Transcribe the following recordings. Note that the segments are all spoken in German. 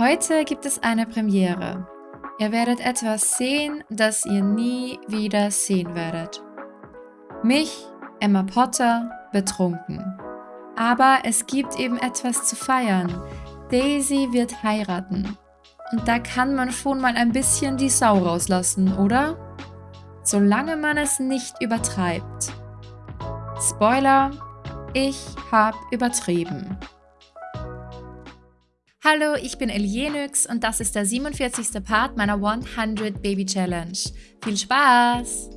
Heute gibt es eine Premiere. Ihr werdet etwas sehen, das ihr nie wieder sehen werdet. Mich, Emma Potter, betrunken. Aber es gibt eben etwas zu feiern. Daisy wird heiraten. Und da kann man schon mal ein bisschen die Sau rauslassen, oder? Solange man es nicht übertreibt. Spoiler, ich habe übertrieben. Hallo, ich bin Elienix und das ist der 47. Part meiner 100 Baby Challenge. Viel Spaß!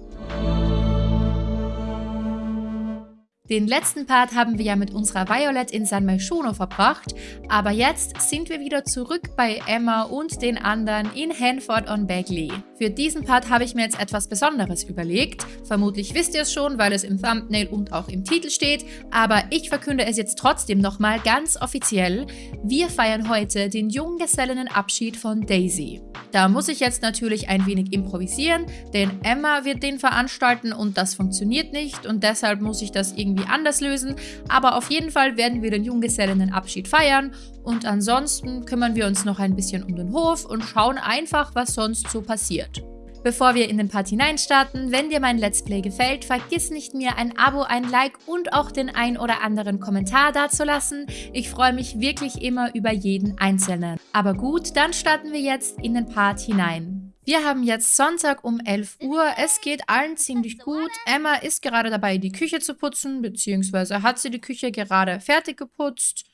Den letzten Part haben wir ja mit unserer Violet in San Myshuno verbracht, aber jetzt sind wir wieder zurück bei Emma und den anderen in Hanford on Bagley. Für diesen Part habe ich mir jetzt etwas Besonderes überlegt. Vermutlich wisst ihr es schon, weil es im Thumbnail und auch im Titel steht, aber ich verkünde es jetzt trotzdem nochmal ganz offiziell. Wir feiern heute den Junggesellinnenabschied von Daisy. Da muss ich jetzt natürlich ein wenig improvisieren, denn Emma wird den veranstalten und das funktioniert nicht und deshalb muss ich das irgendwie anders lösen. Aber auf jeden Fall werden wir den Junggesellinnenabschied feiern und ansonsten kümmern wir uns noch ein bisschen um den Hof und schauen einfach, was sonst so passiert. Bevor wir in den Part hineinstarten, wenn dir mein Let's Play gefällt, vergiss nicht mir ein Abo, ein Like und auch den ein oder anderen Kommentar dazulassen. Ich freue mich wirklich immer über jeden Einzelnen. Aber gut, dann starten wir jetzt in den Part hinein. Wir haben jetzt Sonntag um 11 Uhr. Es geht allen ziemlich gut. Emma ist gerade dabei, die Küche zu putzen, beziehungsweise hat sie die Küche gerade fertig geputzt.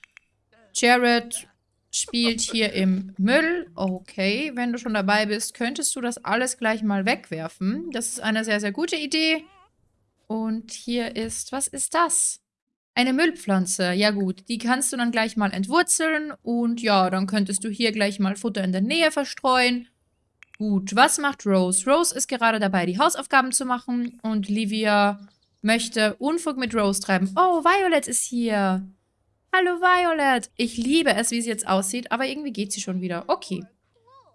Jared spielt hier im Müll. Okay, wenn du schon dabei bist, könntest du das alles gleich mal wegwerfen. Das ist eine sehr, sehr gute Idee. Und hier ist, was ist das? Eine Müllpflanze. Ja gut, die kannst du dann gleich mal entwurzeln. Und ja, dann könntest du hier gleich mal Futter in der Nähe verstreuen. Gut, was macht Rose? Rose ist gerade dabei, die Hausaufgaben zu machen. Und Livia möchte Unfug mit Rose treiben. Oh, Violet ist hier. Hallo Violet. Ich liebe es, wie sie jetzt aussieht, aber irgendwie geht sie schon wieder. Okay.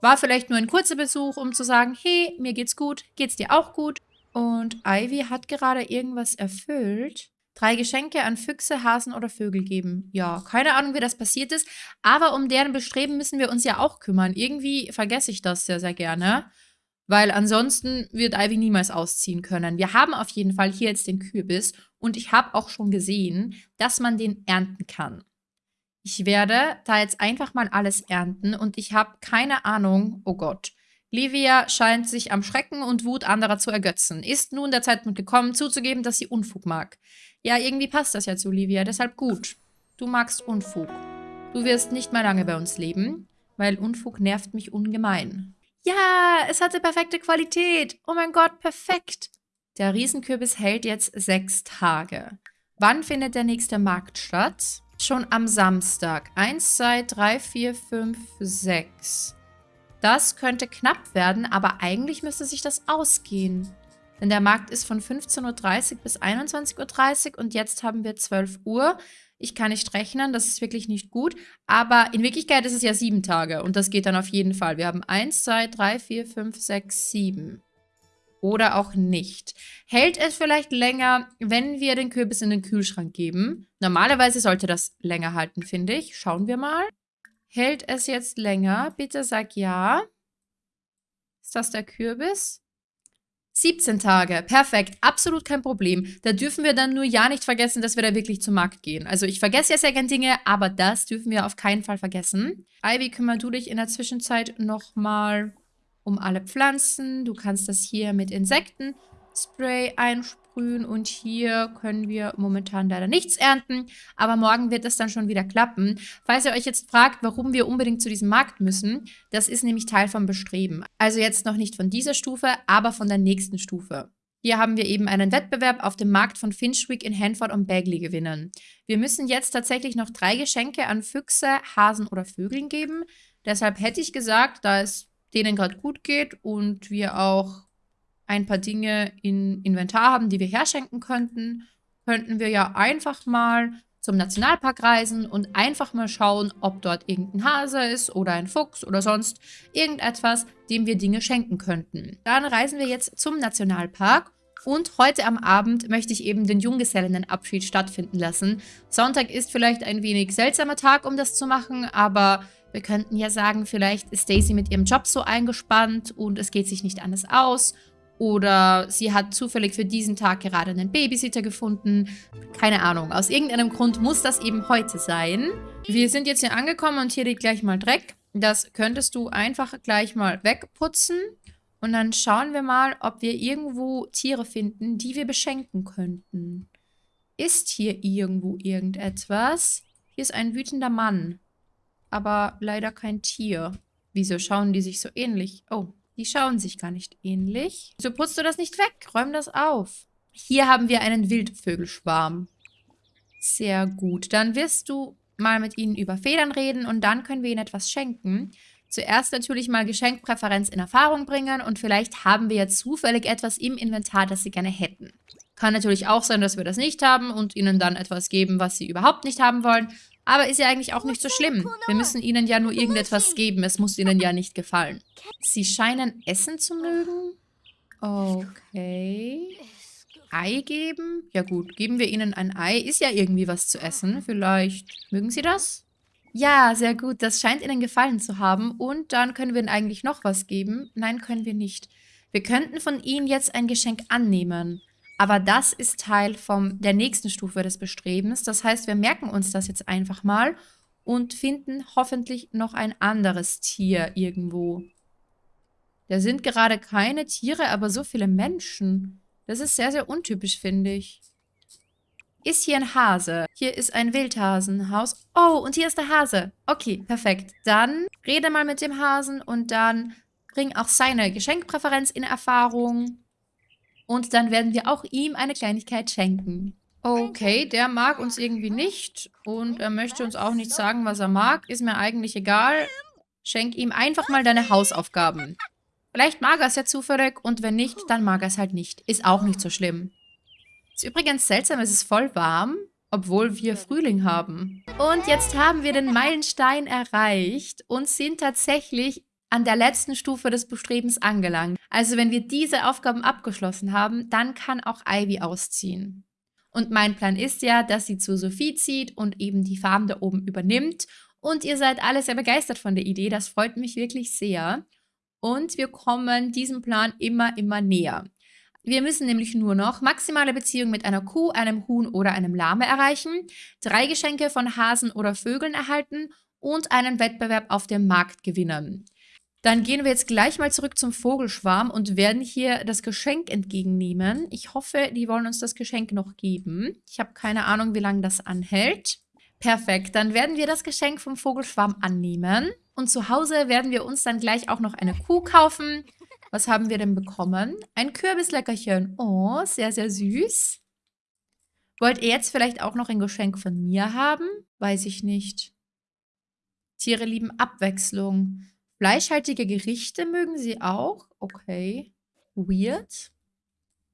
War vielleicht nur ein kurzer Besuch, um zu sagen, hey, mir geht's gut, geht's dir auch gut? Und Ivy hat gerade irgendwas erfüllt. Drei Geschenke an Füchse, Hasen oder Vögel geben. Ja, keine Ahnung, wie das passiert ist. Aber um deren Bestreben müssen wir uns ja auch kümmern. Irgendwie vergesse ich das sehr, sehr gerne. Weil ansonsten wird Ivy niemals ausziehen können. Wir haben auf jeden Fall hier jetzt den Kürbis und ich habe auch schon gesehen, dass man den ernten kann. Ich werde da jetzt einfach mal alles ernten und ich habe keine Ahnung, oh Gott. Livia scheint sich am Schrecken und Wut anderer zu ergötzen. Ist nun der Zeitpunkt gekommen, zuzugeben, dass sie Unfug mag. Ja, irgendwie passt das ja zu Livia, deshalb gut. Du magst Unfug. Du wirst nicht mehr lange bei uns leben, weil Unfug nervt mich ungemein. Ja, es hatte perfekte Qualität. Oh mein Gott, perfekt. Der Riesenkürbis hält jetzt sechs Tage. Wann findet der nächste Markt statt? Schon am Samstag. Eins, zwei, drei, vier, fünf, sechs. Das könnte knapp werden, aber eigentlich müsste sich das ausgehen. Denn der Markt ist von 15.30 Uhr bis 21.30 Uhr und jetzt haben wir 12 Uhr. Ich kann nicht rechnen, das ist wirklich nicht gut. Aber in Wirklichkeit ist es ja sieben Tage und das geht dann auf jeden Fall. Wir haben 1, 2, 3, 4, 5, 6, 7. Oder auch nicht. Hält es vielleicht länger, wenn wir den Kürbis in den Kühlschrank geben? Normalerweise sollte das länger halten, finde ich. Schauen wir mal. Hält es jetzt länger? Bitte sag ja. Ist das der Kürbis? 17 Tage, perfekt, absolut kein Problem. Da dürfen wir dann nur ja nicht vergessen, dass wir da wirklich zum Markt gehen. Also ich vergesse ja sehr gerne Dinge, aber das dürfen wir auf keinen Fall vergessen. Ivy, kümmer du dich in der Zwischenzeit nochmal um alle Pflanzen. Du kannst das hier mit Insektenspray einsprühen und hier können wir momentan leider nichts ernten, aber morgen wird es dann schon wieder klappen. Falls ihr euch jetzt fragt, warum wir unbedingt zu diesem Markt müssen, das ist nämlich Teil vom Bestreben. Also jetzt noch nicht von dieser Stufe, aber von der nächsten Stufe. Hier haben wir eben einen Wettbewerb auf dem Markt von Finchwick in Hanford und Bagley gewinnen. Wir müssen jetzt tatsächlich noch drei Geschenke an Füchse, Hasen oder Vögeln geben. Deshalb hätte ich gesagt, da es denen gerade gut geht und wir auch ein paar Dinge in Inventar haben, die wir herschenken könnten, könnten wir ja einfach mal zum Nationalpark reisen und einfach mal schauen, ob dort irgendein Hase ist oder ein Fuchs oder sonst irgendetwas, dem wir Dinge schenken könnten. Dann reisen wir jetzt zum Nationalpark und heute am Abend möchte ich eben den Junggesellinnenabschied stattfinden lassen. Sonntag ist vielleicht ein wenig seltsamer Tag, um das zu machen, aber Wir könnten ja sagen, vielleicht ist Daisy mit ihrem Job so eingespannt und es geht sich nicht anders aus. Oder sie hat zufällig für diesen Tag gerade einen Babysitter gefunden. Keine Ahnung. Aus irgendeinem Grund muss das eben heute sein. Wir sind jetzt hier angekommen und hier liegt gleich mal Dreck. Das könntest du einfach gleich mal wegputzen. Und dann schauen wir mal, ob wir irgendwo Tiere finden, die wir beschenken könnten. Ist hier irgendwo irgendetwas? Hier ist ein wütender Mann. Aber leider kein Tier. Wieso schauen die sich so ähnlich? Oh, die schauen sich gar nicht ähnlich. Wieso putzt du das nicht weg? Räum das auf. Hier haben wir einen Wildvögelschwarm. Sehr gut. Dann wirst du mal mit ihnen über Federn reden und dann können wir ihnen etwas schenken. Zuerst natürlich mal Geschenkpräferenz in Erfahrung bringen und vielleicht haben wir ja zufällig etwas im Inventar, das sie gerne hätten. Kann natürlich auch sein, dass wir das nicht haben und ihnen dann etwas geben, was sie überhaupt nicht haben wollen. Aber ist ja eigentlich auch nicht so schlimm. Wir müssen ihnen ja nur irgendetwas geben. Es muss ihnen ja nicht gefallen. Sie scheinen Essen zu mögen. Okay. Ei geben? Ja gut, geben wir ihnen ein Ei. Ist ja irgendwie was zu essen. Vielleicht mögen sie das? Ja, sehr gut. Das scheint Ihnen gefallen zu haben. Und dann können wir Ihnen eigentlich noch was geben. Nein, können wir nicht. Wir könnten von Ihnen jetzt ein Geschenk annehmen. Aber das ist Teil vom, der nächsten Stufe des Bestrebens. Das heißt, wir merken uns das jetzt einfach mal und finden hoffentlich noch ein anderes Tier irgendwo. Da sind gerade keine Tiere, aber so viele Menschen. Das ist sehr, sehr untypisch, finde ich. Ist hier ein Hase? Hier ist ein Wildhasenhaus. Oh, und hier ist der Hase. Okay, perfekt. Dann rede mal mit dem Hasen und dann bring auch seine Geschenkpräferenz in Erfahrung. Und dann werden wir auch ihm eine Kleinigkeit schenken. Okay, der mag uns irgendwie nicht. Und er möchte uns auch nicht sagen, was er mag. Ist mir eigentlich egal. Schenk ihm einfach mal deine Hausaufgaben. Vielleicht mag er es ja zufällig und wenn nicht, dann mag er es halt nicht. Ist auch nicht so schlimm. Ist übrigens seltsam, es ist voll warm, obwohl wir Frühling haben. Und jetzt haben wir den Meilenstein erreicht und sind tatsächlich an der letzten Stufe des Bestrebens angelangt. Also wenn wir diese Aufgaben abgeschlossen haben, dann kann auch Ivy ausziehen. Und mein Plan ist ja, dass sie zu Sophie zieht und eben die Farm da oben übernimmt. Und ihr seid alle sehr begeistert von der Idee. Das freut mich wirklich sehr. Und wir kommen diesem Plan immer, immer näher. Wir müssen nämlich nur noch maximale Beziehung mit einer Kuh, einem Huhn oder einem Lame erreichen, drei Geschenke von Hasen oder Vögeln erhalten und einen Wettbewerb auf dem Markt gewinnen. Dann gehen wir jetzt gleich mal zurück zum Vogelschwarm und werden hier das Geschenk entgegennehmen. Ich hoffe, die wollen uns das Geschenk noch geben. Ich habe keine Ahnung, wie lange das anhält. Perfekt, dann werden wir das Geschenk vom Vogelschwarm annehmen. Und zu Hause werden wir uns dann gleich auch noch eine Kuh kaufen. Was haben wir denn bekommen? Ein Kürbisleckerchen. Oh, sehr, sehr süß. Wollt ihr jetzt vielleicht auch noch ein Geschenk von mir haben? Weiß ich nicht. Tiere lieben Abwechslung. Fleischhaltige Gerichte mögen sie auch. Okay. Weird.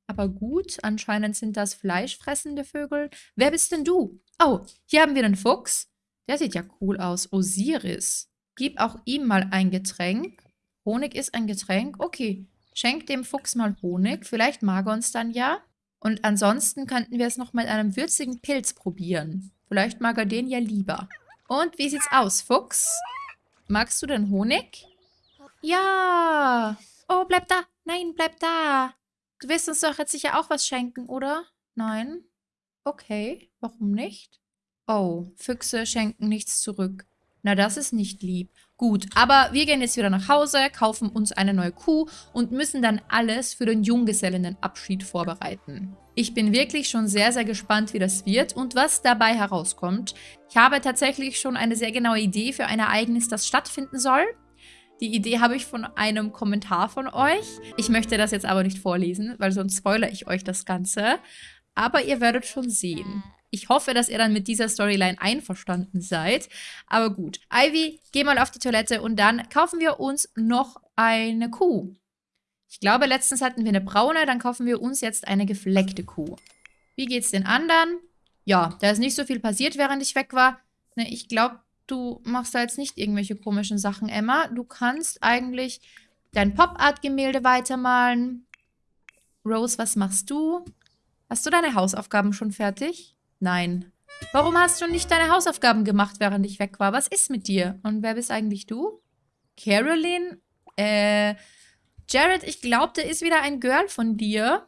Aber gut, anscheinend sind das fleischfressende Vögel. Wer bist denn du? Oh, hier haben wir den Fuchs. Der sieht ja cool aus. Osiris. Gib auch ihm mal ein Getränk. Honig ist ein Getränk? Okay. Schenk dem Fuchs mal Honig. Vielleicht mag er uns dann ja. Und ansonsten könnten wir es noch mit einem würzigen Pilz probieren. Vielleicht mag er den ja lieber. Und wie sieht's aus, Fuchs? Magst du den Honig? Ja. Oh, bleib da. Nein, bleib da. Du wirst uns doch jetzt sicher auch was schenken, oder? Nein? Okay, warum nicht? Oh, Füchse schenken nichts zurück. Na, das ist nicht lieb. Gut, aber wir gehen jetzt wieder nach Hause, kaufen uns eine neue Kuh und müssen dann alles für den Junggesellinnenabschied vorbereiten. Ich bin wirklich schon sehr, sehr gespannt, wie das wird und was dabei herauskommt. Ich habe tatsächlich schon eine sehr genaue Idee für ein Ereignis, das stattfinden soll. Die Idee habe ich von einem Kommentar von euch. Ich möchte das jetzt aber nicht vorlesen, weil sonst spoilere ich euch das Ganze. Aber ihr werdet schon sehen. Ich hoffe, dass ihr dann mit dieser Storyline einverstanden seid. Aber gut. Ivy, geh mal auf die Toilette und dann kaufen wir uns noch eine Kuh. Ich glaube, letztens hatten wir eine braune, dann kaufen wir uns jetzt eine gefleckte Kuh. Wie geht's den anderen? Ja, da ist nicht so viel passiert, während ich weg war. Ne, ich glaube, du machst da jetzt nicht irgendwelche komischen Sachen, Emma. Du kannst eigentlich dein Pop-Art-Gemälde weitermalen. Rose, was machst du? Hast du deine Hausaufgaben schon fertig? Nein. Warum hast du nicht deine Hausaufgaben gemacht, während ich weg war? Was ist mit dir? Und wer bist eigentlich du? Caroline? Äh, Jared, ich glaube, der ist wieder ein Girl von dir.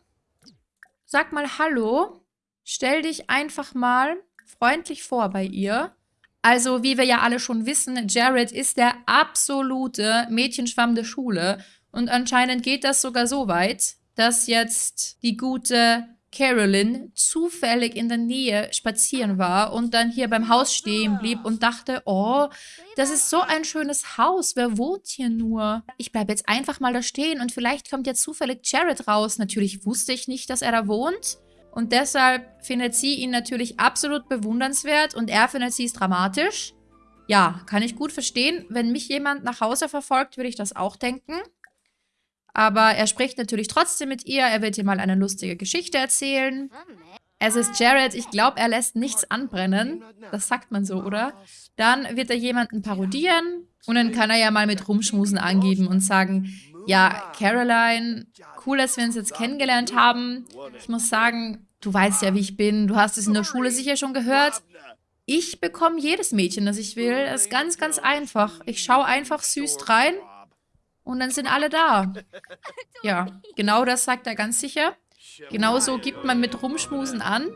Sag mal Hallo. Stell dich einfach mal freundlich vor bei ihr. Also, wie wir ja alle schon wissen, Jared ist der absolute Mädchenschwamm der Schule. Und anscheinend geht das sogar so weit, dass jetzt die gute Carolyn zufällig in der Nähe spazieren war und dann hier beim Haus stehen blieb und dachte, oh, das ist so ein schönes Haus, wer wohnt hier nur? Ich bleibe jetzt einfach mal da stehen und vielleicht kommt ja zufällig Jared raus. Natürlich wusste ich nicht, dass er da wohnt. Und deshalb findet sie ihn natürlich absolut bewundernswert und er findet sie es dramatisch. Ja, kann ich gut verstehen. Wenn mich jemand nach Hause verfolgt, würde ich das auch denken. Aber er spricht natürlich trotzdem mit ihr. Er wird ihr mal eine lustige Geschichte erzählen. Es ist Jared. Ich glaube, er lässt nichts anbrennen. Das sagt man so, oder? Dann wird er jemanden parodieren. Und dann kann er ja mal mit Rumschmusen angeben und sagen, ja, Caroline, cool, dass wir uns jetzt kennengelernt haben. Ich muss sagen, du weißt ja, wie ich bin. Du hast es in der Schule sicher schon gehört. Ich bekomme jedes Mädchen, das ich will. Das ist ganz, ganz einfach. Ich schaue einfach süß rein und dann sind alle da. Ja, genau das sagt er ganz sicher. Genauso gibt man mit Rumschmusen an.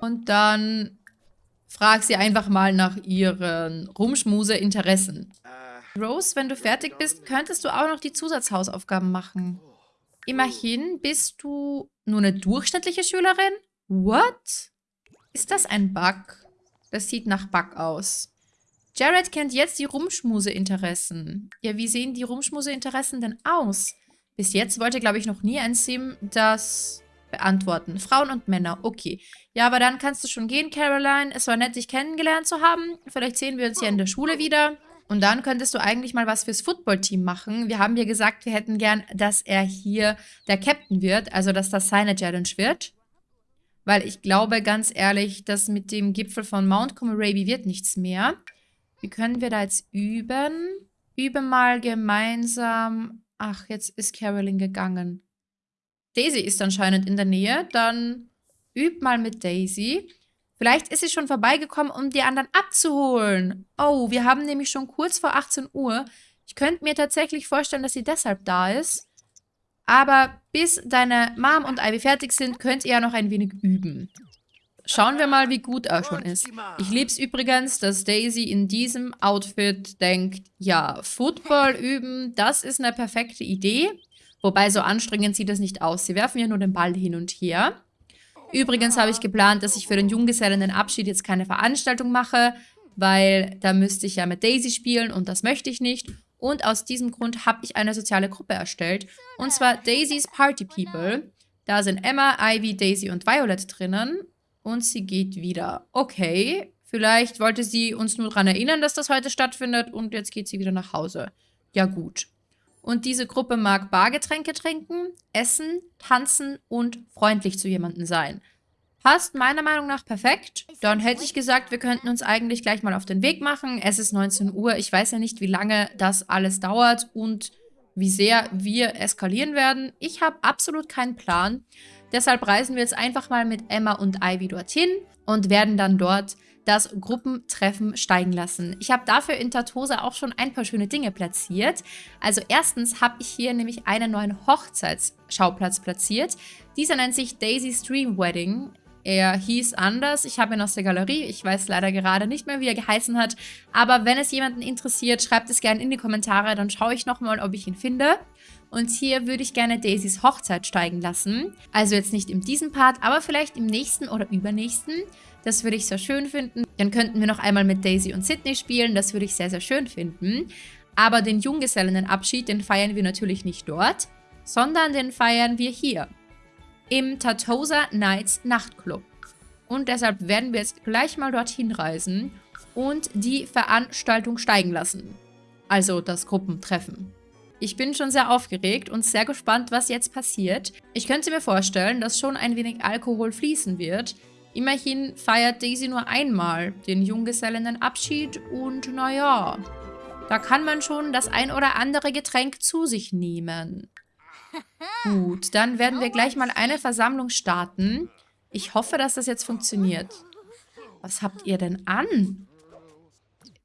Und dann frag sie einfach mal nach ihren Rumschmuse-Interessen. Rose, wenn du fertig bist, könntest du auch noch die Zusatzhausaufgaben machen. Immerhin bist du nur eine durchschnittliche Schülerin? What? Ist das ein Bug? Das sieht nach Bug aus. Jared kennt jetzt die Rumschmuse-Interessen. Ja, wie sehen die Rumschmuse-Interessen denn aus? Bis jetzt wollte, glaube ich, noch nie ein Sim das beantworten. Frauen und Männer, okay. Ja, aber dann kannst du schon gehen, Caroline. Es war nett, dich kennengelernt zu haben. Vielleicht sehen wir uns ja in der Schule wieder. Und dann könntest du eigentlich mal was fürs Footballteam machen. Wir haben ja gesagt, wir hätten gern, dass er hier der Captain wird. Also, dass das seine Challenge wird. Weil ich glaube, ganz ehrlich, dass mit dem Gipfel von Mount Comoraby wird nichts mehr. Wie können wir da jetzt üben? Übe mal gemeinsam. Ach, jetzt ist Carolyn gegangen. Daisy ist anscheinend in der Nähe. Dann üb mal mit Daisy. Vielleicht ist sie schon vorbeigekommen, um die anderen abzuholen. Oh, wir haben nämlich schon kurz vor 18 Uhr. Ich könnte mir tatsächlich vorstellen, dass sie deshalb da ist. Aber bis deine Mom und Ivy fertig sind, könnt ihr ja noch ein wenig üben. Schauen wir mal, wie gut er schon ist. Ich liebe es übrigens, dass Daisy in diesem Outfit denkt, ja, Football üben, das ist eine perfekte Idee. Wobei, so anstrengend sieht das nicht aus. Sie werfen ja nur den Ball hin und her. Übrigens habe ich geplant, dass ich für den Junggesellenabschied jetzt keine Veranstaltung mache, weil da müsste ich ja mit Daisy spielen und das möchte ich nicht. Und aus diesem Grund habe ich eine soziale Gruppe erstellt. Und zwar Daisy's Party People. Da sind Emma, Ivy, Daisy und Violet drinnen. Und sie geht wieder. Okay, vielleicht wollte sie uns nur daran erinnern, dass das heute stattfindet und jetzt geht sie wieder nach Hause. Ja gut. Und diese Gruppe mag Bargetränke trinken, essen, tanzen und freundlich zu jemandem sein. Passt meiner Meinung nach perfekt. Dann hätte ich gesagt, wir könnten uns eigentlich gleich mal auf den Weg machen. Es ist 19 Uhr. Ich weiß ja nicht, wie lange das alles dauert und wie sehr wir eskalieren werden. Ich habe absolut keinen Plan. Deshalb reisen wir jetzt einfach mal mit Emma und Ivy dorthin und werden dann dort das Gruppentreffen steigen lassen. Ich habe dafür in Tatosa auch schon ein paar schöne Dinge platziert. Also erstens habe ich hier nämlich einen neuen Hochzeitsschauplatz platziert. Dieser nennt sich Daisy Stream Wedding. Er hieß anders. Ich habe ihn aus der Galerie. Ich weiß leider gerade nicht mehr, wie er geheißen hat. Aber wenn es jemanden interessiert, schreibt es gerne in die Kommentare. Dann schaue ich nochmal, ob ich ihn finde. Und hier würde ich gerne Daisys Hochzeit steigen lassen. Also jetzt nicht in diesem Part, aber vielleicht im nächsten oder übernächsten. Das würde ich sehr schön finden. Dann könnten wir noch einmal mit Daisy und Sydney spielen. Das würde ich sehr, sehr schön finden. Aber den Junggesellenabschied, den feiern wir natürlich nicht dort, sondern den feiern wir hier. Im Tatosa Nights Nachtclub. Und deshalb werden wir jetzt gleich mal dorthin reisen und die Veranstaltung steigen lassen. Also das Gruppentreffen. Ich bin schon sehr aufgeregt und sehr gespannt, was jetzt passiert. Ich könnte mir vorstellen, dass schon ein wenig Alkohol fließen wird. Immerhin feiert Daisy nur einmal den Junggesellenabschied und naja, da kann man schon das ein oder andere Getränk zu sich nehmen. Gut, dann werden wir gleich mal eine Versammlung starten. Ich hoffe, dass das jetzt funktioniert. Was habt ihr denn an?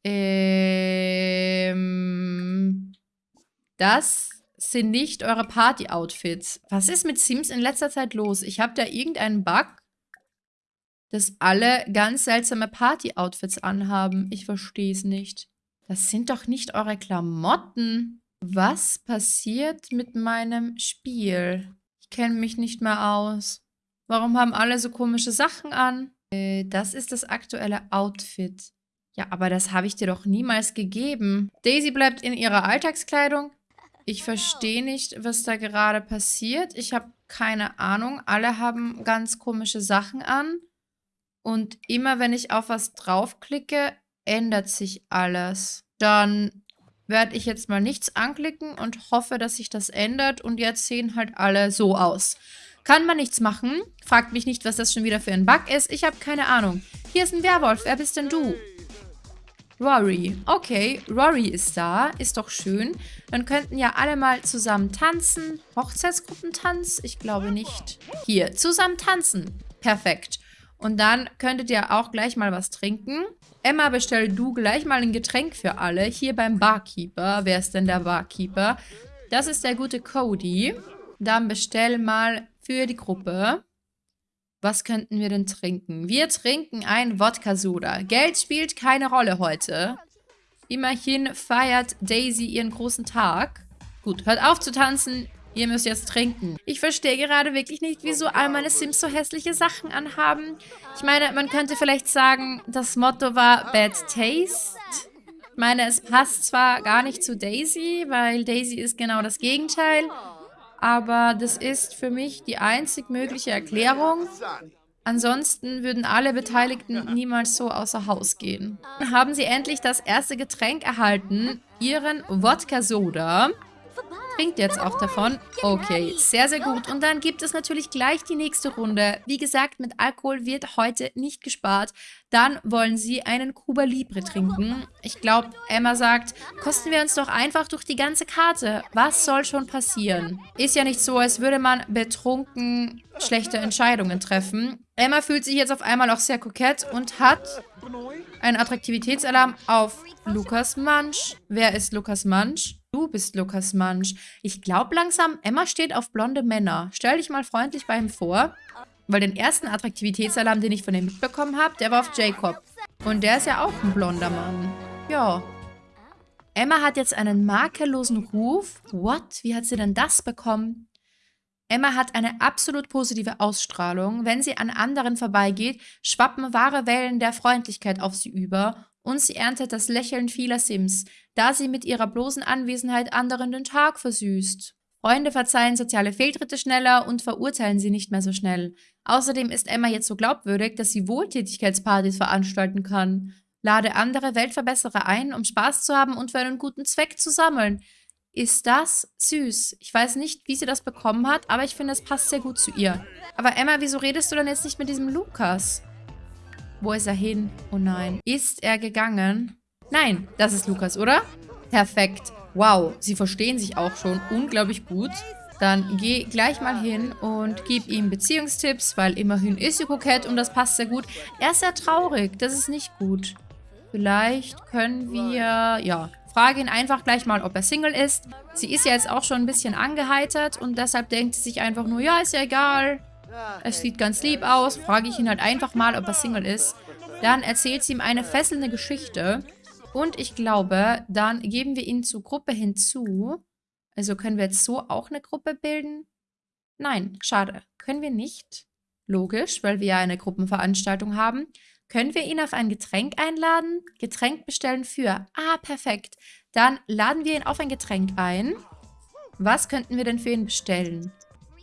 Ähm... Das sind nicht eure Party-Outfits. Was ist mit Sims in letzter Zeit los? Ich habe da irgendeinen Bug, dass alle ganz seltsame Party-Outfits anhaben. Ich verstehe es nicht. Das sind doch nicht eure Klamotten. Was passiert mit meinem Spiel? Ich kenne mich nicht mehr aus. Warum haben alle so komische Sachen an? Äh, das ist das aktuelle Outfit. Ja, aber das habe ich dir doch niemals gegeben. Daisy bleibt in ihrer Alltagskleidung. Ich verstehe nicht, was da gerade passiert. Ich habe keine Ahnung. Alle haben ganz komische Sachen an. Und immer wenn ich auf was draufklicke, ändert sich alles. Dann werde ich jetzt mal nichts anklicken und hoffe, dass sich das ändert. Und jetzt sehen halt alle so aus. Kann man nichts machen. Fragt mich nicht, was das schon wieder für ein Bug ist. Ich habe keine Ahnung. Hier ist ein Werwolf. Wer bist denn du? Rory. Okay, Rory ist da. Ist doch schön. Dann könnten ja alle mal zusammen tanzen. Hochzeitsgruppentanz? Ich glaube nicht. Hier, zusammen tanzen. Perfekt. Und dann könntet ihr auch gleich mal was trinken. Emma, bestell du gleich mal ein Getränk für alle. Hier beim Barkeeper. Wer ist denn der Barkeeper? Das ist der gute Cody. Dann bestell mal für die Gruppe. Was könnten wir denn trinken? Wir trinken ein Wodka-Soda. Geld spielt keine Rolle heute. Immerhin feiert Daisy ihren großen Tag. Gut, hört auf zu tanzen. Ihr müsst jetzt trinken. Ich verstehe gerade wirklich nicht, wieso all meine Sims so hässliche Sachen anhaben. Ich meine, man könnte vielleicht sagen, das Motto war Bad Taste. Ich meine, es passt zwar gar nicht zu Daisy, weil Daisy ist genau das Gegenteil aber das ist für mich die einzig mögliche Erklärung. Ansonsten würden alle Beteiligten niemals so außer Haus gehen. Haben sie endlich das erste Getränk erhalten, ihren Wodka-Soda. Trinkt jetzt auch davon. Okay, sehr, sehr gut. Und dann gibt es natürlich gleich die nächste Runde. Wie gesagt, mit Alkohol wird heute nicht gespart. Dann wollen sie einen Cuba Libre trinken. Ich glaube, Emma sagt, kosten wir uns doch einfach durch die ganze Karte. Was soll schon passieren? Ist ja nicht so, als würde man betrunken schlechte Entscheidungen treffen. Emma fühlt sich jetzt auf einmal auch sehr kokett und hat einen Attraktivitätsalarm auf Lukas Mansch. Wer ist Lukas Mansch? Du bist Lukas Mansch. Ich glaube langsam, Emma steht auf blonde Männer. Stell dich mal freundlich bei ihm vor. Weil den ersten Attraktivitätsalarm, den ich von ihm mitbekommen habe, der war auf Jacob. Und der ist ja auch ein blonder Mann. Ja. Emma hat jetzt einen makellosen Ruf. What? Wie hat sie denn das bekommen? Emma hat eine absolut positive Ausstrahlung. Wenn sie an anderen vorbeigeht, schwappen wahre Wellen der Freundlichkeit auf sie über und sie erntet das Lächeln vieler Sims, da sie mit ihrer bloßen Anwesenheit anderen den Tag versüßt. Freunde verzeihen soziale Fehltritte schneller und verurteilen sie nicht mehr so schnell. Außerdem ist Emma jetzt so glaubwürdig, dass sie Wohltätigkeitspartys veranstalten kann. Lade andere Weltverbesserer ein, um Spaß zu haben und für einen guten Zweck zu sammeln. Ist das süß? Ich weiß nicht, wie sie das bekommen hat, aber ich finde, es passt sehr gut zu ihr. Aber Emma, wieso redest du dann jetzt nicht mit diesem Lukas? Wo ist er hin? Oh nein. Ist er gegangen? Nein, das ist Lukas, oder? Perfekt. Wow, sie verstehen sich auch schon unglaublich gut. Dann geh gleich mal hin und gib ihm Beziehungstipps, weil immerhin ist sie kokett und das passt sehr gut. Er ist sehr traurig, das ist nicht gut. Vielleicht können wir, ja, frage ihn einfach gleich mal, ob er Single ist. Sie ist ja jetzt auch schon ein bisschen angeheitert und deshalb denkt sie sich einfach nur, ja, ist ja egal. Es sieht ganz lieb aus. Frage ich ihn halt einfach mal, ob er Single ist. Dann erzählt sie ihm eine fesselnde Geschichte. Und ich glaube, dann geben wir ihn zur Gruppe hinzu. Also können wir jetzt so auch eine Gruppe bilden? Nein, schade. Können wir nicht. Logisch, weil wir ja eine Gruppenveranstaltung haben. Können wir ihn auf ein Getränk einladen? Getränk bestellen für. Ah, perfekt. Dann laden wir ihn auf ein Getränk ein. Was könnten wir denn für ihn bestellen?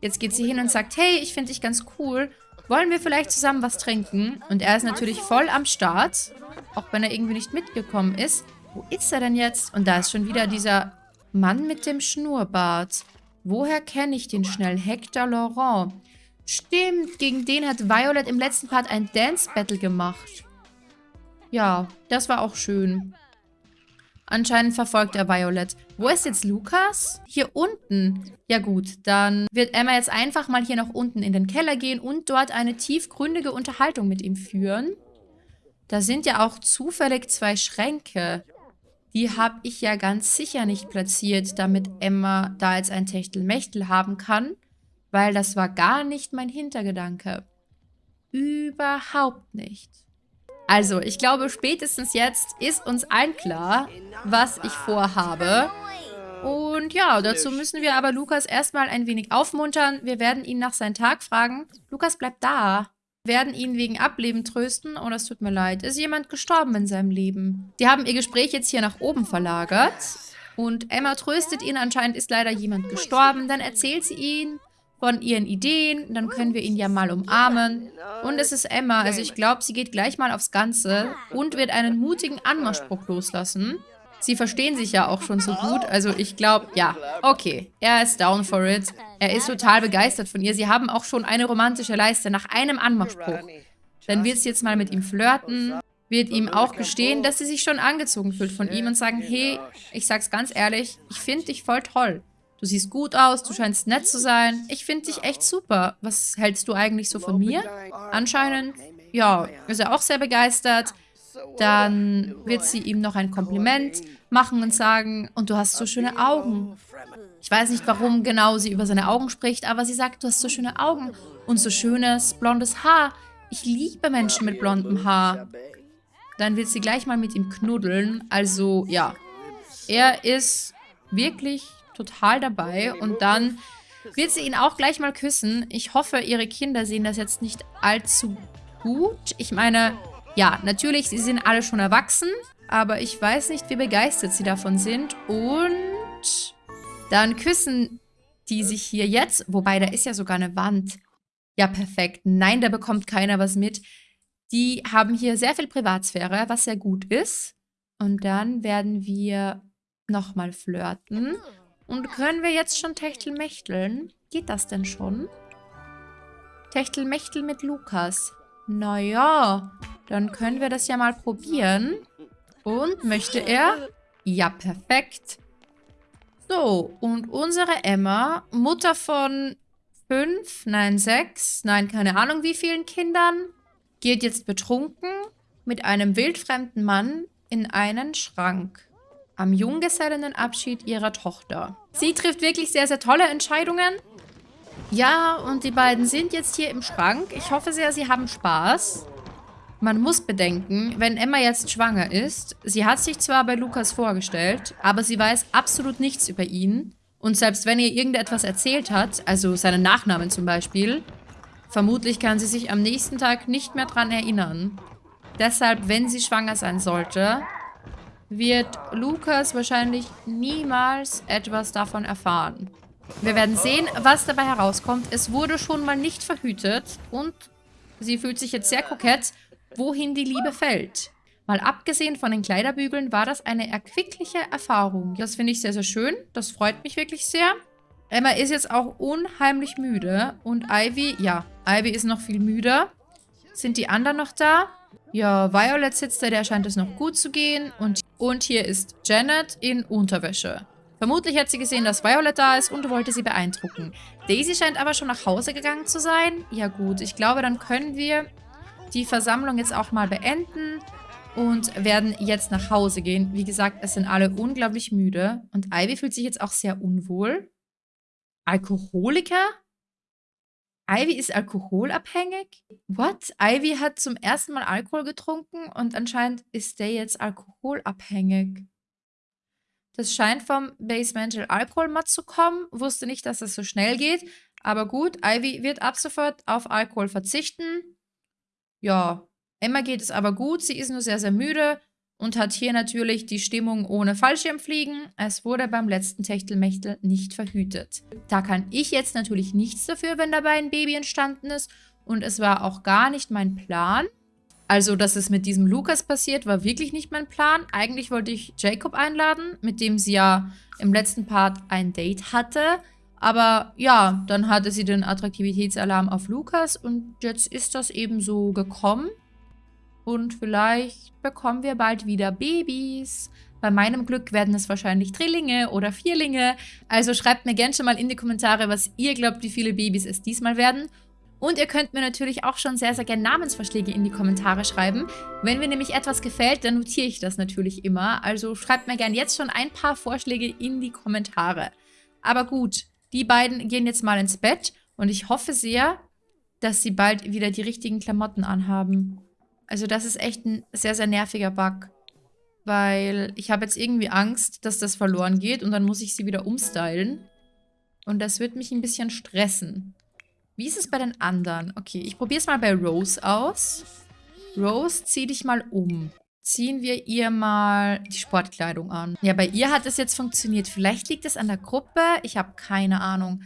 Jetzt geht sie hin und sagt, hey, ich finde dich ganz cool. Wollen wir vielleicht zusammen was trinken? Und er ist natürlich voll am Start. Auch wenn er irgendwie nicht mitgekommen ist. Wo ist er denn jetzt? Und da ist schon wieder dieser Mann mit dem Schnurrbart. Woher kenne ich den schnell? Hector Laurent. Stimmt, gegen den hat Violet im letzten Part ein Dance-Battle gemacht. Ja, das war auch schön. Anscheinend verfolgt er Violet. Wo ist jetzt Lukas? Hier unten. Ja gut, dann wird Emma jetzt einfach mal hier nach unten in den Keller gehen und dort eine tiefgründige Unterhaltung mit ihm führen. Da sind ja auch zufällig zwei Schränke. Die habe ich ja ganz sicher nicht platziert, damit Emma da jetzt ein Techtelmechtel haben kann, weil das war gar nicht mein Hintergedanke. Überhaupt nicht. Also, ich glaube, spätestens jetzt ist uns allen klar, was ich vorhabe. Und ja, dazu müssen wir aber Lukas erstmal ein wenig aufmuntern. Wir werden ihn nach seinem Tag fragen. Lukas, bleib da werden ihn wegen Ableben trösten. Oh, das tut mir leid. Ist jemand gestorben in seinem Leben? Die haben ihr Gespräch jetzt hier nach oben verlagert. Und Emma tröstet ihn. Anscheinend ist leider jemand gestorben. Dann erzählt sie ihn von ihren Ideen. Dann können wir ihn ja mal umarmen. Und es ist Emma. Also ich glaube, sie geht gleich mal aufs Ganze und wird einen mutigen Anmachspruch loslassen. Sie verstehen sich ja auch schon so gut. Also ich glaube, ja, okay. Er ist down for it. Er ist total begeistert von ihr. Sie haben auch schon eine romantische Leiste nach einem Anmachspruch. Dann wird sie jetzt mal mit ihm flirten, wird ihm auch gestehen, dass sie sich schon angezogen fühlt von ihm und sagen, hey, ich sag's ganz ehrlich, ich finde dich voll toll. Du siehst gut aus, du scheinst nett zu sein. Ich finde dich echt super. Was hältst du eigentlich so von mir? Anscheinend, ja, ist er auch sehr begeistert. Dann wird sie ihm noch ein Kompliment machen und sagen, und du hast so schöne Augen. Ich weiß nicht, warum genau sie über seine Augen spricht, aber sie sagt, du hast so schöne Augen und so schönes blondes Haar. Ich liebe Menschen mit blondem Haar. Dann wird sie gleich mal mit ihm knuddeln. Also, ja. Er ist wirklich total dabei. Und dann wird sie ihn auch gleich mal küssen. Ich hoffe, ihre Kinder sehen das jetzt nicht allzu gut. Ich meine, ja, natürlich, sie sind alle schon erwachsen, aber ich weiß nicht, wie begeistert sie davon sind. Und dann küssen die sich hier jetzt, wobei da ist ja sogar eine Wand. Ja, perfekt. Nein, da bekommt keiner was mit. Die haben hier sehr viel Privatsphäre, was sehr gut ist. Und dann werden wir nochmal flirten. Und können wir jetzt schon Techtelmechteln? Geht das denn schon? Techtelmechtel mit Lukas. Naja, dann können wir das ja mal probieren. Und möchte er? Ja, perfekt. So, und unsere Emma, Mutter von fünf, nein, sechs, nein, keine Ahnung wie vielen Kindern, geht jetzt betrunken mit einem wildfremden Mann in einen Schrank. Am Junggesellenabschied ihrer Tochter. Sie trifft wirklich sehr, sehr tolle Entscheidungen. Ja, und die beiden sind jetzt hier im Schrank. Ich hoffe sehr, sie haben Spaß. Man muss bedenken, wenn Emma jetzt schwanger ist, sie hat sich zwar bei Lukas vorgestellt, aber sie weiß absolut nichts über ihn. Und selbst wenn ihr irgendetwas erzählt hat, also seinen Nachnamen zum Beispiel, vermutlich kann sie sich am nächsten Tag nicht mehr dran erinnern. Deshalb, wenn sie schwanger sein sollte, wird Lukas wahrscheinlich niemals etwas davon erfahren. Wir werden sehen, was dabei herauskommt. Es wurde schon mal nicht verhütet und sie fühlt sich jetzt sehr kokett wohin die Liebe fällt. Mal abgesehen von den Kleiderbügeln war das eine erquickliche Erfahrung. Das finde ich sehr, sehr schön. Das freut mich wirklich sehr. Emma ist jetzt auch unheimlich müde. Und Ivy, ja, Ivy ist noch viel müder. Sind die anderen noch da? Ja, Violet sitzt da, der scheint es noch gut zu gehen. Und, und hier ist Janet in Unterwäsche. Vermutlich hat sie gesehen, dass Violet da ist und wollte sie beeindrucken. Daisy scheint aber schon nach Hause gegangen zu sein. Ja gut, ich glaube, dann können wir die Versammlung jetzt auch mal beenden und werden jetzt nach Hause gehen. Wie gesagt, es sind alle unglaublich müde und Ivy fühlt sich jetzt auch sehr unwohl. Alkoholiker? Ivy ist alkoholabhängig? What? Ivy hat zum ersten Mal Alkohol getrunken und anscheinend ist der jetzt alkoholabhängig. Das scheint vom Basemental Alkoholmat zu kommen. Wusste nicht, dass das so schnell geht. Aber gut, Ivy wird ab sofort auf Alkohol verzichten. Ja, Emma geht es aber gut, sie ist nur sehr, sehr müde und hat hier natürlich die Stimmung ohne Fallschirmfliegen. Es wurde beim letzten Techtelmechtel nicht verhütet. Da kann ich jetzt natürlich nichts dafür, wenn dabei ein Baby entstanden ist und es war auch gar nicht mein Plan. Also, dass es mit diesem Lukas passiert, war wirklich nicht mein Plan. Eigentlich wollte ich Jacob einladen, mit dem sie ja im letzten Part ein Date hatte. Aber ja, dann hatte sie den Attraktivitätsalarm auf Lukas und jetzt ist das eben so gekommen. Und vielleicht bekommen wir bald wieder Babys. Bei meinem Glück werden es wahrscheinlich Drillinge oder Vierlinge. Also schreibt mir gerne schon mal in die Kommentare, was ihr glaubt, wie viele Babys es diesmal werden. Und ihr könnt mir natürlich auch schon sehr, sehr gerne Namensvorschläge in die Kommentare schreiben. Wenn mir nämlich etwas gefällt, dann notiere ich das natürlich immer. Also schreibt mir gerne jetzt schon ein paar Vorschläge in die Kommentare. Aber gut, die beiden gehen jetzt mal ins Bett. Und ich hoffe sehr, dass sie bald wieder die richtigen Klamotten anhaben. Also das ist echt ein sehr, sehr nerviger Bug. Weil ich habe jetzt irgendwie Angst, dass das verloren geht und dann muss ich sie wieder umstylen. Und das wird mich ein bisschen stressen. Wie ist es bei den anderen? Okay, ich probiere es mal bei Rose aus. Rose, zieh dich mal um. Ziehen wir ihr mal die Sportkleidung an. Ja, bei ihr hat es jetzt funktioniert. Vielleicht liegt es an der Gruppe. Ich habe keine Ahnung.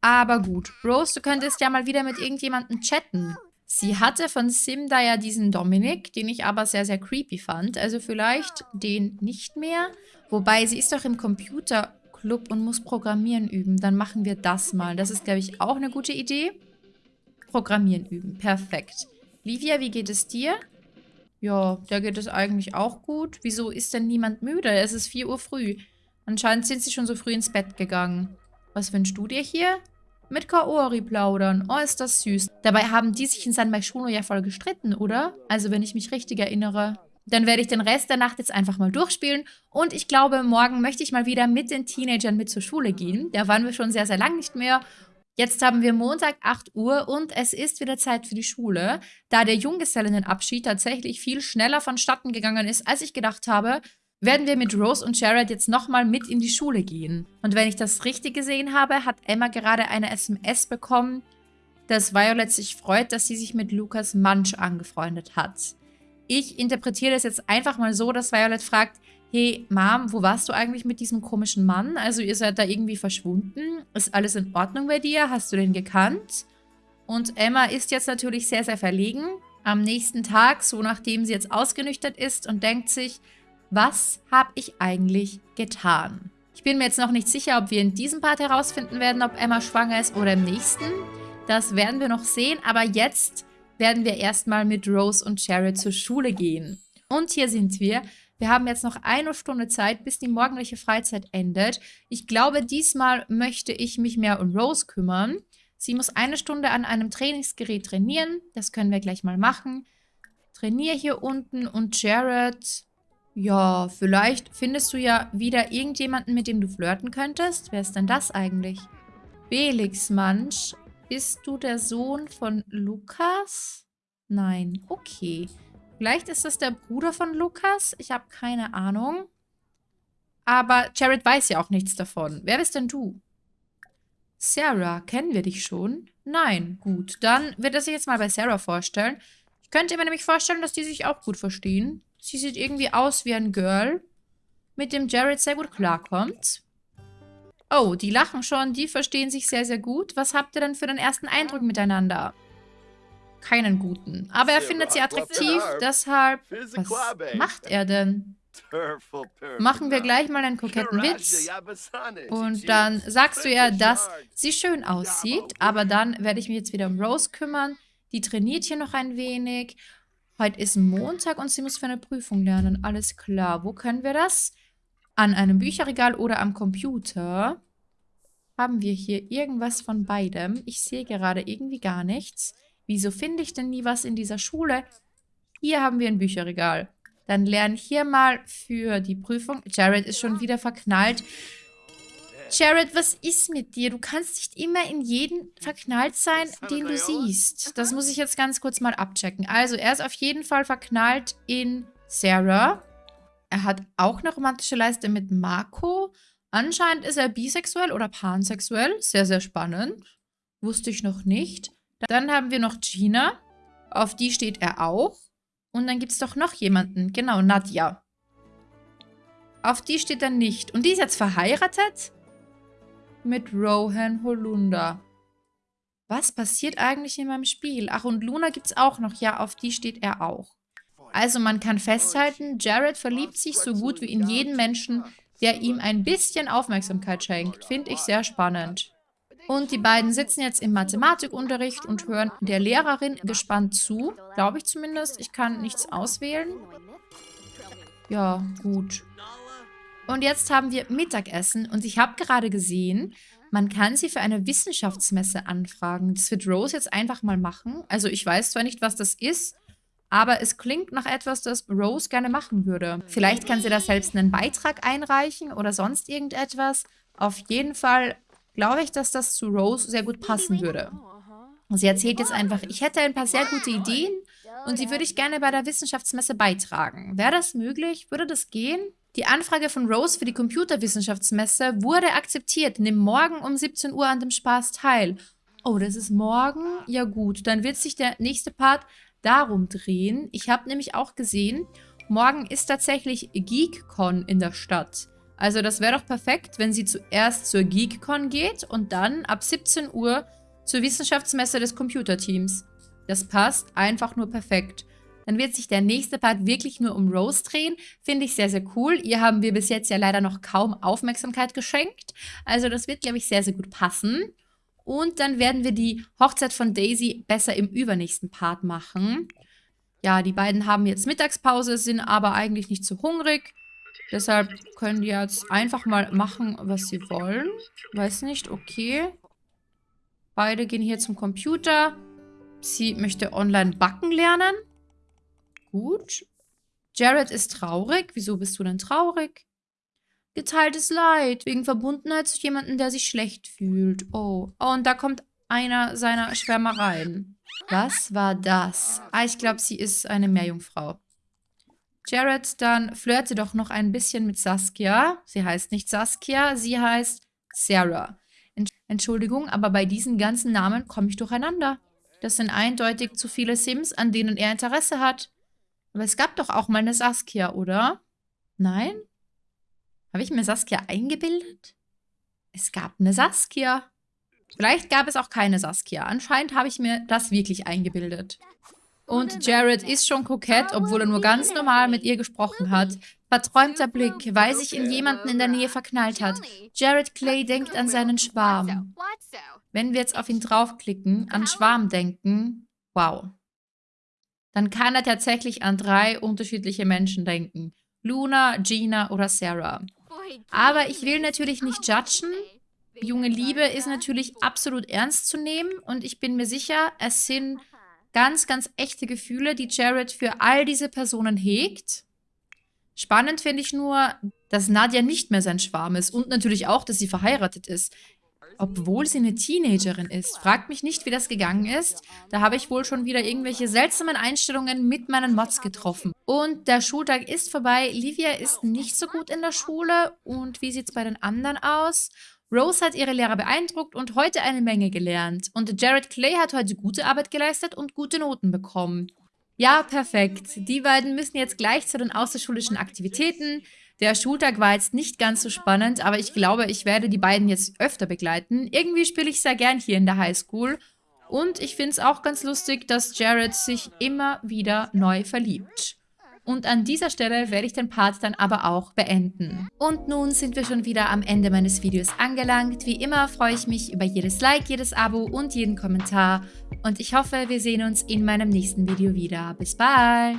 Aber gut. Rose, du könntest ja mal wieder mit irgendjemandem chatten. Sie hatte von Sim da ja diesen Dominik, den ich aber sehr, sehr creepy fand. Also vielleicht den nicht mehr. Wobei, sie ist doch im Computer Club und muss Programmieren üben. Dann machen wir das mal. Das ist, glaube ich, auch eine gute Idee. Programmieren üben. Perfekt. Livia, wie geht es dir? Ja, da geht es eigentlich auch gut. Wieso ist denn niemand müde? Es ist 4 Uhr früh. Anscheinend sind sie schon so früh ins Bett gegangen. Was wünschst du dir hier? Mit Kaori plaudern. Oh, ist das süß. Dabei haben die sich in San Maishono ja voll gestritten, oder? Also, wenn ich mich richtig erinnere. Dann werde ich den Rest der Nacht jetzt einfach mal durchspielen. Und ich glaube, morgen möchte ich mal wieder mit den Teenagern mit zur Schule gehen. Da waren wir schon sehr, sehr lang nicht mehr. Jetzt haben wir Montag 8 Uhr und es ist wieder Zeit für die Schule. Da der Junggesellinnenabschied tatsächlich viel schneller vonstatten gegangen ist, als ich gedacht habe, werden wir mit Rose und Jared jetzt nochmal mit in die Schule gehen. Und wenn ich das richtig gesehen habe, hat Emma gerade eine SMS bekommen, dass Violet sich freut, dass sie sich mit Lukas Munch angefreundet hat. Ich interpretiere das jetzt einfach mal so, dass Violet fragt, hey Mom, wo warst du eigentlich mit diesem komischen Mann? Also ihr seid da irgendwie verschwunden. Ist alles in Ordnung bei dir? Hast du den gekannt? Und Emma ist jetzt natürlich sehr, sehr verlegen. Am nächsten Tag, so nachdem sie jetzt ausgenüchtert ist und denkt sich, was habe ich eigentlich getan? Ich bin mir jetzt noch nicht sicher, ob wir in diesem Part herausfinden werden, ob Emma schwanger ist oder im nächsten. Das werden wir noch sehen, aber jetzt werden wir erstmal mit Rose und Jared zur Schule gehen. Und hier sind wir. Wir haben jetzt noch eine Stunde Zeit, bis die morgendliche Freizeit endet. Ich glaube, diesmal möchte ich mich mehr um Rose kümmern. Sie muss eine Stunde an einem Trainingsgerät trainieren. Das können wir gleich mal machen. Trainier hier unten und Jared... Ja, vielleicht findest du ja wieder irgendjemanden, mit dem du flirten könntest. Wer ist denn das eigentlich? Felix Mansch bist du der Sohn von Lukas? Nein. Okay. Vielleicht ist das der Bruder von Lukas. Ich habe keine Ahnung. Aber Jared weiß ja auch nichts davon. Wer bist denn du? Sarah, kennen wir dich schon? Nein. Gut, dann wird er sich jetzt mal bei Sarah vorstellen. Ich könnte mir nämlich vorstellen, dass die sich auch gut verstehen. Sie sieht irgendwie aus wie ein Girl, mit dem Jared sehr gut klarkommt. Oh, die lachen schon, die verstehen sich sehr, sehr gut. Was habt ihr denn für den ersten Eindruck miteinander? Keinen guten. Aber er findet sie attraktiv, deshalb... Was macht er denn? Machen wir gleich mal einen koketten Witz. Und dann sagst du ja, dass sie schön aussieht. Aber dann werde ich mich jetzt wieder um Rose kümmern. Die trainiert hier noch ein wenig. Heute ist Montag und sie muss für eine Prüfung lernen. Alles klar. Wo können wir das? An einem Bücherregal oder am Computer haben wir hier irgendwas von beidem. Ich sehe gerade irgendwie gar nichts. Wieso finde ich denn nie was in dieser Schule? Hier haben wir ein Bücherregal. Dann lerne hier mal für die Prüfung. Jared ist schon wieder verknallt. Jared, was ist mit dir? Du kannst nicht immer in jeden verknallt sein, den du siehst. Das muss ich jetzt ganz kurz mal abchecken. Also, er ist auf jeden Fall verknallt in Sarah. Er hat auch eine romantische Leiste mit Marco. Anscheinend ist er bisexuell oder pansexuell. Sehr, sehr spannend. Wusste ich noch nicht. Dann haben wir noch Gina. Auf die steht er auch. Und dann gibt es doch noch jemanden. Genau, Nadja. Auf die steht er nicht. Und die ist jetzt verheiratet? Mit Rohan Holunder. Was passiert eigentlich in meinem Spiel? Ach, und Luna gibt es auch noch. Ja, auf die steht er auch. Also man kann festhalten, Jared verliebt sich so gut wie in jeden Menschen, der ihm ein bisschen Aufmerksamkeit schenkt. Finde ich sehr spannend. Und die beiden sitzen jetzt im Mathematikunterricht und hören der Lehrerin gespannt zu. Glaube ich zumindest. Ich kann nichts auswählen. Ja, gut. Und jetzt haben wir Mittagessen und ich habe gerade gesehen, Man kann sie für eine Wissenschaftsmesse anfragen. Das wird Rose jetzt einfach mal machen. Also ich weiß zwar nicht, was das ist, aber es klingt nach etwas, das Rose gerne machen würde. Vielleicht kann sie da selbst einen Beitrag einreichen oder sonst irgendetwas. Auf jeden Fall glaube ich, dass das zu Rose sehr gut passen würde. Sie erzählt jetzt einfach, ich hätte ein paar sehr gute Ideen und die würde ich gerne bei der Wissenschaftsmesse beitragen. Wäre das möglich? Würde das gehen? Die Anfrage von Rose für die Computerwissenschaftsmesse wurde akzeptiert. Nimm morgen um 17 Uhr an dem Spaß teil. Oh, das ist morgen? Ja gut, dann wird sich der nächste Part darum drehen. Ich habe nämlich auch gesehen, morgen ist tatsächlich GeekCon in der Stadt. Also das wäre doch perfekt, wenn sie zuerst zur GeekCon geht und dann ab 17 Uhr zur Wissenschaftsmesse des Computerteams. Das passt einfach nur perfekt. Dann wird sich der nächste Part wirklich nur um Rose drehen. Finde ich sehr, sehr cool. Ihr haben wir bis jetzt ja leider noch kaum Aufmerksamkeit geschenkt. Also das wird, glaube ich, sehr, sehr gut passen. Und dann werden wir die Hochzeit von Daisy besser im übernächsten Part machen. Ja, die beiden haben jetzt Mittagspause, sind aber eigentlich nicht so hungrig. Deshalb können die jetzt einfach mal machen, was sie wollen. Weiß nicht, okay. Beide gehen hier zum Computer. Sie möchte online backen lernen. Gut. Jared ist traurig. Wieso bist du denn traurig? Geteiltes Leid wegen Verbundenheit zu jemandem, der sich schlecht fühlt. Oh. Oh, und da kommt einer seiner Schwärmereien. Was war das? Ah, ich glaube, sie ist eine Meerjungfrau. Jared, dann flirte doch noch ein bisschen mit Saskia. Sie heißt nicht Saskia, sie heißt Sarah. Entschuldigung, aber bei diesen ganzen Namen komme ich durcheinander. Das sind eindeutig zu viele Sims, an denen er Interesse hat. Aber es gab doch auch mal eine Saskia, oder? Nein? Habe ich mir Saskia eingebildet? Es gab eine Saskia. Vielleicht gab es auch keine Saskia. Anscheinend habe ich mir das wirklich eingebildet. Und Jared ist schon kokett, obwohl er nur ganz normal mit ihr gesprochen hat. Verträumter Blick, weil sich in jemanden in der Nähe verknallt hat. Jared Clay denkt an seinen Schwarm. Wenn wir jetzt auf ihn draufklicken, an Schwarm denken, wow. Dann kann er tatsächlich an drei unterschiedliche Menschen denken. Luna, Gina oder Sarah. Aber ich will natürlich nicht judgen. Junge Liebe ist natürlich absolut ernst zu nehmen und ich bin mir sicher, es sind ganz, ganz echte Gefühle, die Jared für all diese Personen hegt. Spannend finde ich nur, dass Nadja nicht mehr sein Schwarm ist und natürlich auch, dass sie verheiratet ist. Obwohl sie eine Teenagerin ist. Fragt mich nicht, wie das gegangen ist. Da habe ich wohl schon wieder irgendwelche seltsamen Einstellungen mit meinen Mods getroffen. Und der Schultag ist vorbei. Livia ist nicht so gut in der Schule. Und wie sieht es bei den anderen aus? Rose hat ihre Lehrer beeindruckt und heute eine Menge gelernt. Und Jared Clay hat heute gute Arbeit geleistet und gute Noten bekommen. Ja, perfekt. Die beiden müssen jetzt gleich zu den außerschulischen Aktivitäten. Der Schultag war jetzt nicht ganz so spannend, aber ich glaube, ich werde die beiden jetzt öfter begleiten. Irgendwie spiele ich sehr gern hier in der Highschool. Und ich finde es auch ganz lustig, dass Jared sich immer wieder neu verliebt. Und an dieser Stelle werde ich den Part dann aber auch beenden. Und nun sind wir schon wieder am Ende meines Videos angelangt. Wie immer freue ich mich über jedes Like, jedes Abo und jeden Kommentar. Und ich hoffe, wir sehen uns in meinem nächsten Video wieder. Bis bald!